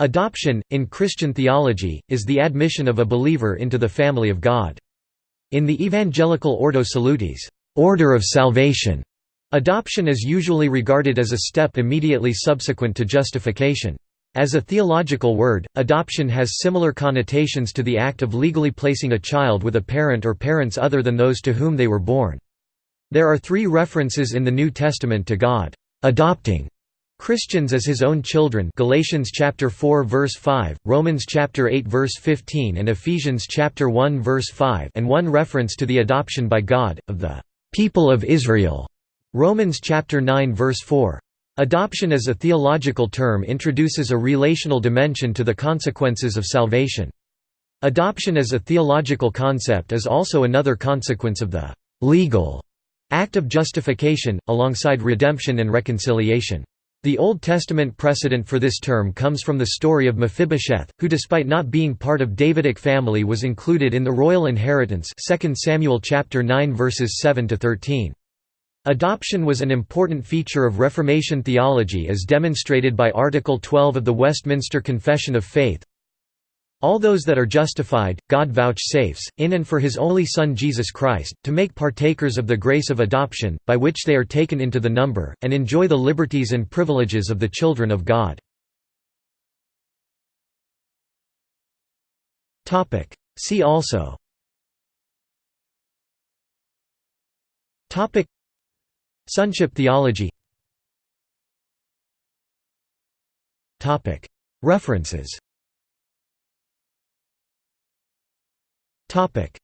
Adoption, in Christian theology, is the admission of a believer into the family of God. In the evangelical Ordo Salutis order of salvation", adoption is usually regarded as a step immediately subsequent to justification. As a theological word, adoption has similar connotations to the act of legally placing a child with a parent or parents other than those to whom they were born. There are three references in the New Testament to God adopting Christians as his own children Galatians chapter 4 verse 5, Romans chapter 8 verse 15 and Ephesians chapter 1 verse 5 and one reference to the adoption by God of the people of Israel. Romans chapter 9 verse 4. Adoption as a theological term introduces a relational dimension to the consequences of salvation. Adoption as a theological concept is also another consequence of the legal act of justification, alongside redemption and reconciliation. The Old Testament precedent for this term comes from the story of Mephibosheth, who despite not being part of Davidic family was included in the royal inheritance 2 Samuel chapter 9 verses 7 to 13. Adoption was an important feature of Reformation theology as demonstrated by Article 12 of the Westminster Confession of Faith, all those that are justified, God vouchsafes, in and for his only Son Jesus Christ, to make partakers of the grace of adoption, by which they are taken into the number, and enjoy the liberties and privileges of the children of God. See also. Sonship theology. References Topic